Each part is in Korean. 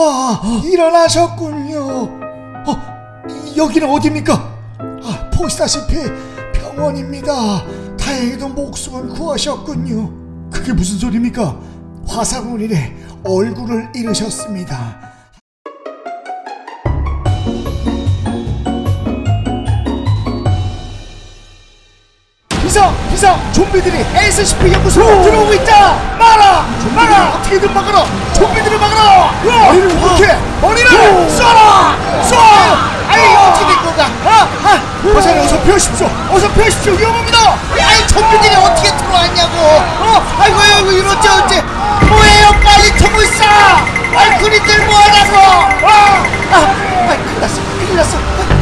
아, 일어나셨군요. 어, 여기는 어디입니까? 아, 보시다시피 병원입니다. 다행히도 목숨은 구하셨군요. 그게 무슨 소리입니까? 인해 얼굴을 잃으셨습니다. 비상! 비상! 좀비들이 SCP 연구소로 들어오고 있다! 막아! 막아! 어떻게든 막아라! 좀비들을 막아라! 머리를 어떻게! 머리를 쏴라! 쏴! 아이 어떻게 된 건가? 아! 아! 버사님 어서 피하십시오! 어서 피하십시오! 위험합니다! 아이 좀비들이 어떻게 들어왔냐고! 어? 아이고 아이고 이러지 어째 뭐예요 빨리 통을 쏴! 아이 그리들 뭐하냐고! 아! 아! 아이 큰일 났어 큰일 났어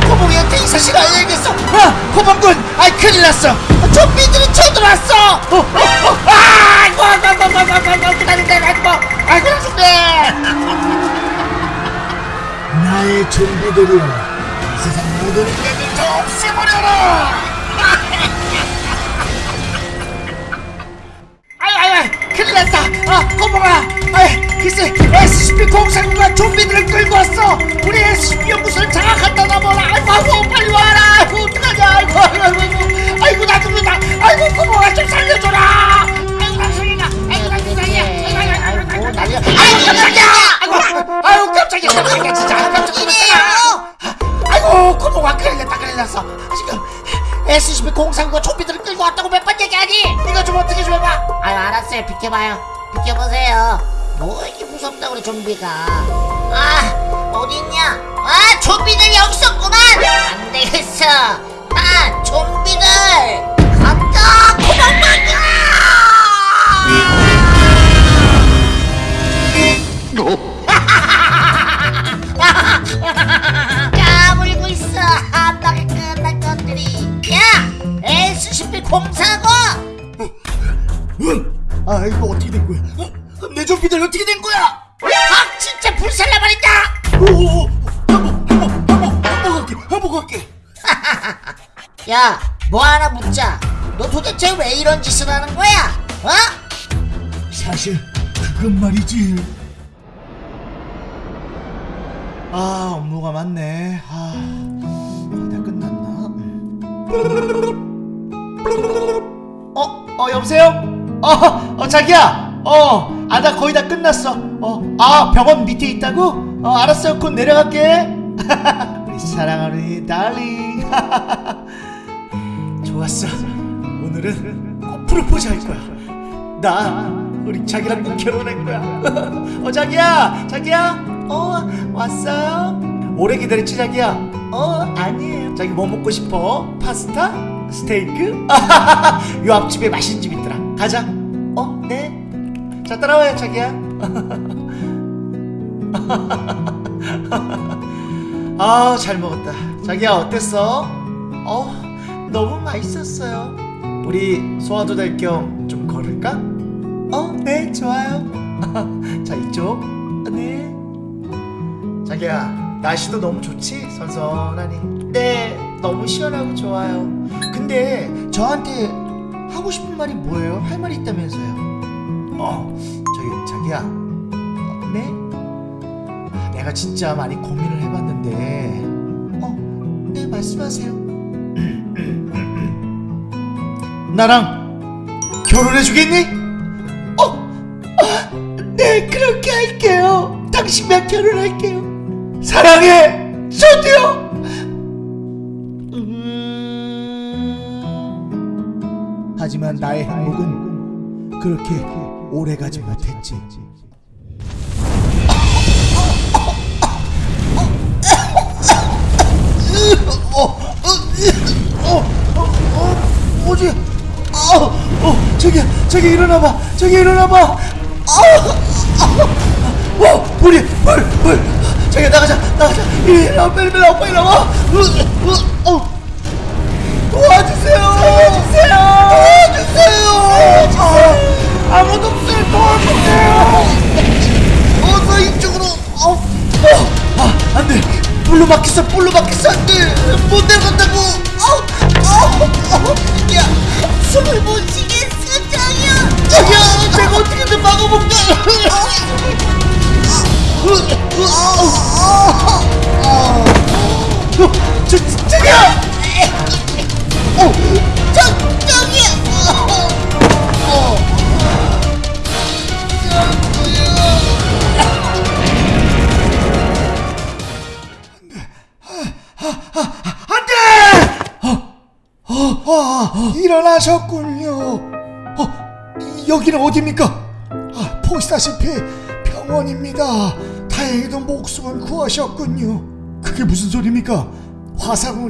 호봉이한테 이 사실 알려야겠어 아! 호봉군 아이 큰일 났어 좀비들이 쳐들어왔어 어, 어, 어, 아! 아이고 아이고 아이고 아이고 아이고 아이고 기다린다 아이고 아이고 나중에 나의 좀비들이 세상 모든 인간을 다 없애버려라 아이 아이 아이 큰일 났다 아 호봉아 아이 글쎄 SCP-049가 좀비들을 끌고 왔어 우리 SCP 연구소를 장악한다 나보라 지금 SCP-049가 좀비들을 끌고 왔다고 몇 번 얘기하니? 이거 좀 어떻게 좀 해봐. 아유 알았어요. 비켜봐요. 비켜보세요. 뭐 이렇게 무섭다 그래 좀비가. 아 어딨냐? 아 좀비들 여기 있었구만. 안 되겠어. 아 좀비들 응? 아 이거 어떻게 된 거야 어? 내 좀비들 어떻게 된 거야 아 진짜 불살라 버린다 오오오 한복 한복 한복 한복 갈게 한복 갈게 야, 뭐 하나 묻자. 너 도대체 왜 이런 짓을 하는 거야? 어? 사실 그건 말이지 아 업무가 많네 아, 다 끝났나? 어? 어 여보세요? 어, 어 자기야. 어, 아 나 거의 다 끝났어. 어, 아 병원 밑에 있다고? 어 알았어요 곧 내려갈게. 우리 사랑하는 달링. 좋았어. 오늘은 꼭 프로포즈 할 거야. 나 우리 자기랑 꼭 결혼할 거야. 어 자기야. 자기야. 어 왔어요? 오래 기다렸지 자기야? 어 아니에요. 자기 뭐 먹고 싶어? 파스타? 스테이크? 요 앞집에 맛있는 집 있더라 가자. 어 네 자 따라와요 자기야. 아 잘 먹었다. 자기야 어땠어? 어 너무 맛있었어요. 우리 소화도 될 겸 좀 걸을까? 어 네 좋아요. 자 이쪽. 네. 자기야 날씨도 너무 좋지? 선선하니? 네 너무 시원하고 좋아요. 근데 저한테 하고 싶은 말이 뭐예요? 할 말이 있다면서요? 어 저기 자기야. 어, 네? 아, 내가 진짜 많이 고민을 해봤는데 어 네 말씀하세요. 나랑 결혼해 주겠니? 어? 아, 네 그렇게 할게요. 당신과 결혼할게요. 사랑해 저도요 하지만 나의 행복은 그렇게 오래가지 못했지 뭐지? 어, 어, 저기, 저기 일어나봐, 저기 일어나봐. 아, 아, 어, 불이, 불, 불. 저기 나가자, 나가자. 일어나, 빨리, 빨리 나와. 으, 으, 어. 도와주세요, 도와주세요, 도와주세요. 아, 아무도 없어요, 도와주세요. 어서 이쪽으로. 어, 어, 아, 안 돼. 불로 막혔어, 불로 막혔어, 안 돼. 못 내려간다고. 어, 어, 어. 야, 숨을 못 쉬겠어 장이야 자기야 내가 어떻게든 막아볼게 어, 저, 저, 자기야 어, 저 저기요. 어. 어, 어, 아, 일어나셨군요. 어, 이- 여기는 어디입니까? 아, 보시다시피 병원입니다. 다행히도 목숨은 구하셨군요. 그게 무슨 소리입니까?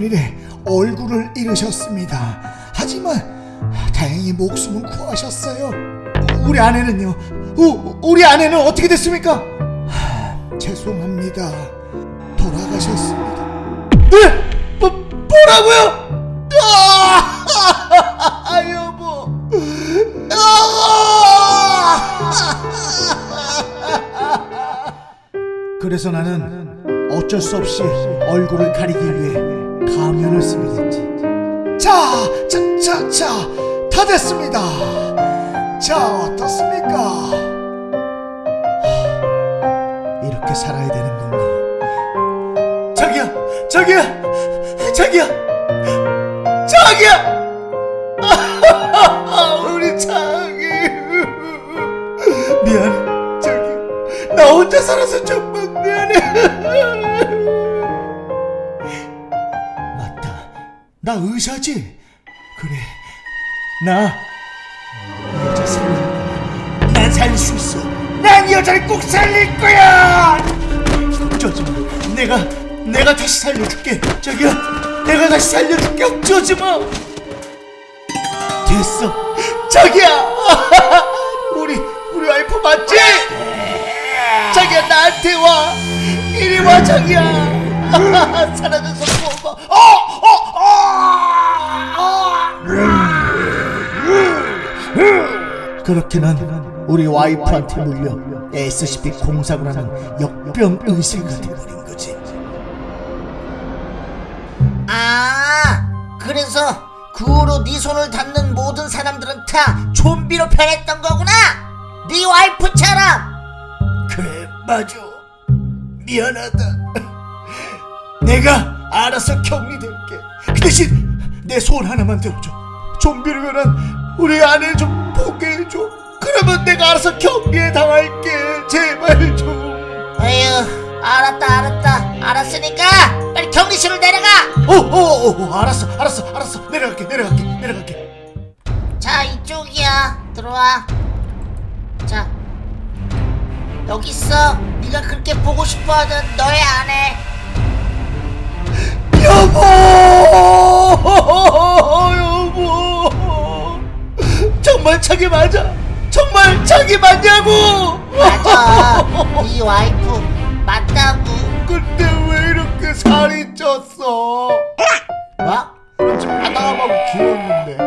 인해 얼굴을 잃으셨습니다. 하지만 다행히 목숨은 구하셨어요. 우리 아내는요? 우, 우리 아내는 어떻게 됐습니까? 하, 죄송합니다. 돌아가셨습니다. 네? 뭐, 뭐라고요? 아. 아! 그래서 나는 어쩔 수 없이 얼굴을 가리기 위해 가면을 쓰게 됐지. 자, 자, 자, 자, 다 됐습니다. 자, 어떻습니까? 하, 이렇게 살아야 되는 건가? 자기야, 자기야, 자기야, 자기야! 우리 자기 미안해, 자기. 나 혼자 살아서 정말 미안해. 나 의사지. 그래, 나 여자 살릴 거야. 난 살릴 수 있어. 난이 여자를 꼭 살릴 거야. 어쩌지 마. 내가 내가 다시 살려줄게. 자기야, 내가 다시 살려줄게. 어쩌지 마. 됐어. 자기야, 우리 우리 와이프 맞지? 자기야 나한테 와. 이리 와 자기야. 사라져서 고마워. 어, 그렇게 난 우리 와이프한테 물려 SCP 하는 역병 의사가 돼버린 거지. 아, 그래서 그 후로 네 손을 닿는 모든 사람들은 다 좀비로 변했던 거구나. 네 와이프처럼. 그래 맞아 미안하다 내가 알아서 격리될게 그 대신 내 소원 하나만 들어줘 좀비로 변한 우리 아내를 좀 보게 해줘 그러면 내가 알아서 격리에 당할게 제발 좀 에휴, 알았다, 알았다, 알았으니까 빨리 격리실로 내려가. 오오오 어, 알았어 알았어 알았어 내려갈게 내려갈게 내려갈게 자, 이쪽이야. 들어와. 자, 여기 있어. 네가 그렇게 보고 싶어하던 너의 아내. 여보 정말 자기 맞아? 정말 자기 맞냐고! 맞아. 네 와이프 맞다고. 근데 왜 이렇게 살이 쪘어? 뭐? 지금 하나하고 귀여운데.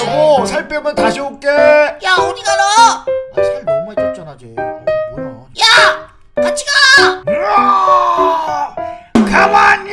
여보 살 빼면 다시 올게. 야 어디 가라 아, 살 너무 많이 쪘잖아 쟤. 어, 뭐야? 야 같이 가! 가만!